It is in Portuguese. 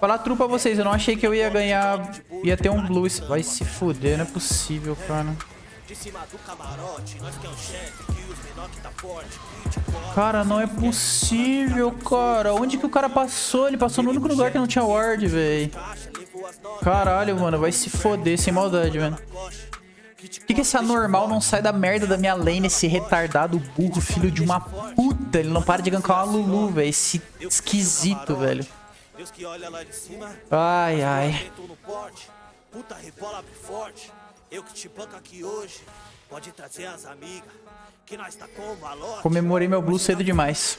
Falar true pra vocês, eu não achei que eu ia ganhar... Ia ter um blue. Vai se fuder, não é possível, cara. Cara, não é possível, cara. Onde que o cara passou? Ele passou no único lugar que não tinha ward, velho. Caralho, mano. Vai se foder, sem maldade, mano. Por que, que esse anormal não sai da merda da minha lane, esse retardado burro, filho de uma puta? Ele não para de gankar uma Lulu, velho. Esse esquisito, velho. Ai, ai. Puta rebola forte. Eu que te banco aqui hoje. Pode trazer as amigas. Que nós tá com Comemorei meu blue cedo demais.